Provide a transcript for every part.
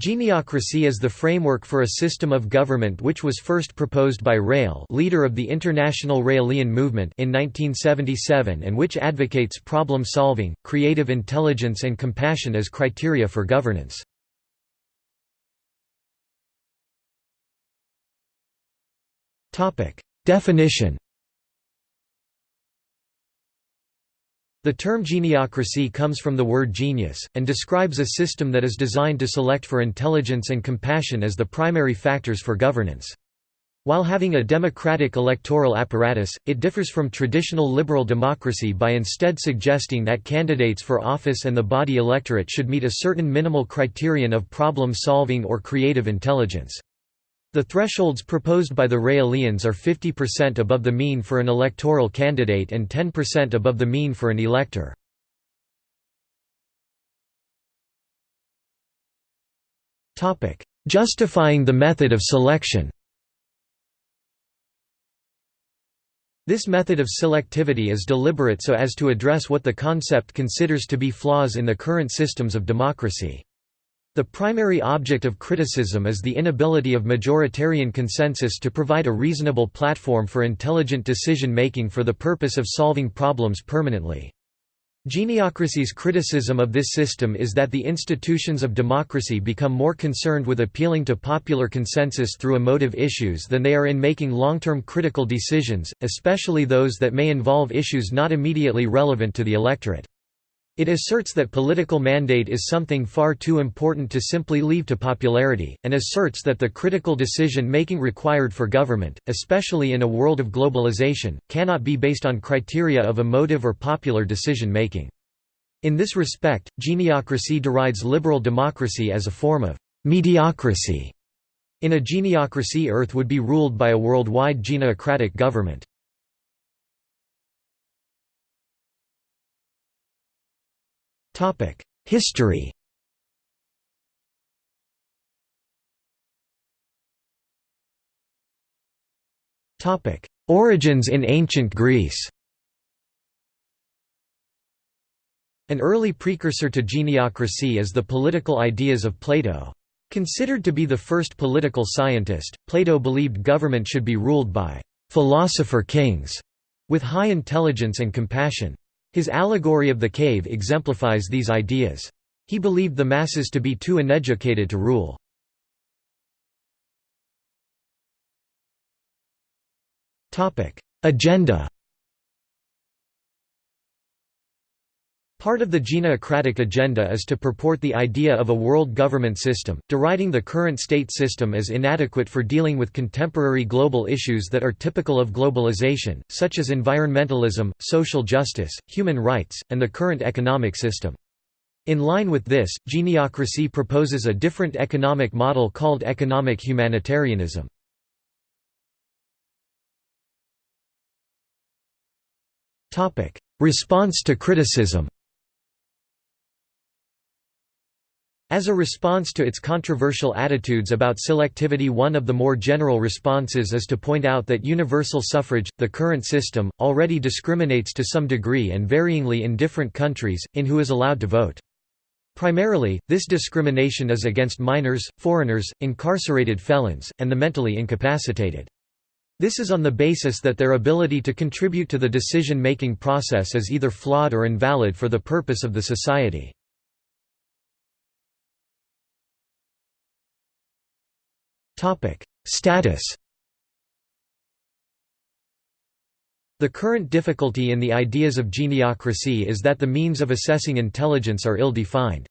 Geniocracy is the framework for a system of government which was first proposed by Raël leader of the International Raelian movement in 1977 and which advocates problem-solving, creative intelligence and compassion as criteria for governance. Definition The term geniocracy comes from the word genius, and describes a system that is designed to select for intelligence and compassion as the primary factors for governance. While having a democratic electoral apparatus, it differs from traditional liberal democracy by instead suggesting that candidates for office and the body electorate should meet a certain minimal criterion of problem-solving or creative intelligence. The thresholds proposed by the Raelians are 50% above the mean for an electoral candidate and 10% above the mean for an elector. Justifying the method of selection This method of selectivity is deliberate so as to address what the concept considers to be flaws in the current systems of democracy. The primary object of criticism is the inability of majoritarian consensus to provide a reasonable platform for intelligent decision-making for the purpose of solving problems permanently. Geniocracy's criticism of this system is that the institutions of democracy become more concerned with appealing to popular consensus through emotive issues than they are in making long-term critical decisions, especially those that may involve issues not immediately relevant to the electorate. It asserts that political mandate is something far too important to simply leave to popularity, and asserts that the critical decision-making required for government, especially in a world of globalization, cannot be based on criteria of emotive or popular decision-making. In this respect, geniocracy derides liberal democracy as a form of mediocrity. In a geniocracy Earth would be ruled by a worldwide geniocratic government. History Origins in ancient Greece An early precursor to geniocracy is the political ideas of Plato. Considered to be the first political scientist, Plato believed government should be ruled by «philosopher kings» with high intelligence and compassion. His allegory of the cave exemplifies these ideas. He believed the masses to be too uneducated to rule. Agenda Part of the Geniocratic agenda is to purport the idea of a world government system, deriding the current state system as inadequate for dealing with contemporary global issues that are typical of globalization, such as environmentalism, social justice, human rights, and the current economic system. In line with this, geniocracy proposes a different economic model called economic humanitarianism. Response to criticism As a response to its controversial attitudes about selectivity one of the more general responses is to point out that universal suffrage, the current system, already discriminates to some degree and varyingly in different countries, in who is allowed to vote. Primarily, this discrimination is against minors, foreigners, incarcerated felons, and the mentally incapacitated. This is on the basis that their ability to contribute to the decision-making process is either flawed or invalid for the purpose of the society. Status The current difficulty in the ideas of geniocracy is that the means of assessing intelligence are ill-defined.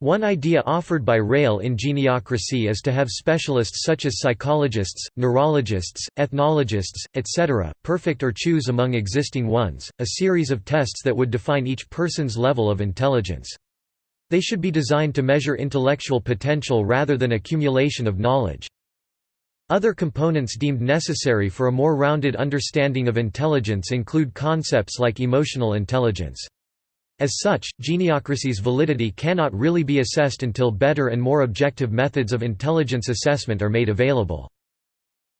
One idea offered by Raël in geniocracy is to have specialists such as psychologists, neurologists, ethnologists, etc., perfect or choose among existing ones, a series of tests that would define each person's level of intelligence. They should be designed to measure intellectual potential rather than accumulation of knowledge. Other components deemed necessary for a more rounded understanding of intelligence include concepts like emotional intelligence. As such, geniocracy's validity cannot really be assessed until better and more objective methods of intelligence assessment are made available.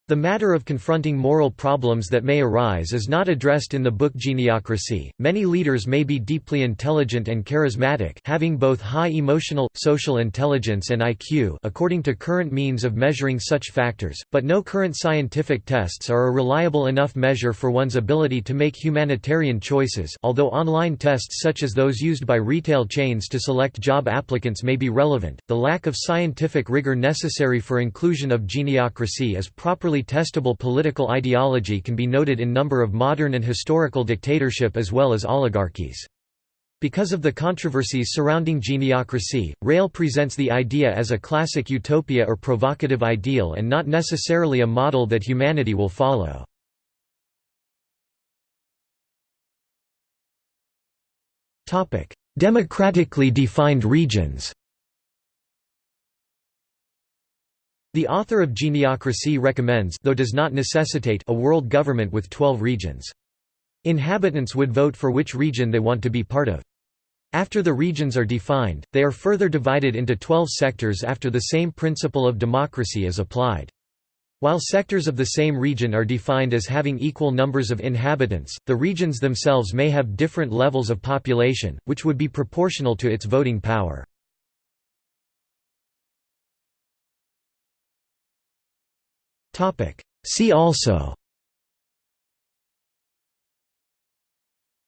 The matter of confronting moral problems that may arise is not addressed in the book Geniocracy. Many leaders may be deeply intelligent and charismatic, having both high emotional, social intelligence and IQ, according to current means of measuring such factors, but no current scientific tests are a reliable enough measure for one's ability to make humanitarian choices. Although online tests such as those used by retail chains to select job applicants may be relevant, the lack of scientific rigor necessary for inclusion of geniocracy is properly testable political ideology can be noted in number of modern and historical dictatorship as well as oligarchies. Because of the controversies surrounding geniocracy, Raël presents the idea as a classic utopia or provocative ideal and not necessarily a model that humanity will follow. Democratically defined regions The author of Geniocracy recommends though does not necessitate a world government with 12 regions. Inhabitants would vote for which region they want to be part of. After the regions are defined, they are further divided into 12 sectors after the same principle of democracy is applied. While sectors of the same region are defined as having equal numbers of inhabitants, the regions themselves may have different levels of population, which would be proportional to its voting power. See also.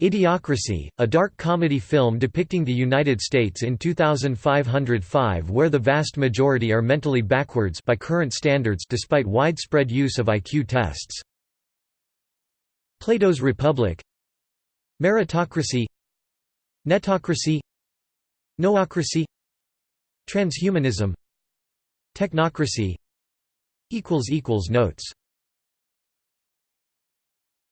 Idiocracy, a dark comedy film depicting the United States in 2505 where the vast majority are mentally backwards by current standards despite widespread use of IQ tests. Plato's Republic. Meritocracy. Netocracy. Noocracy. Transhumanism. Technocracy Notes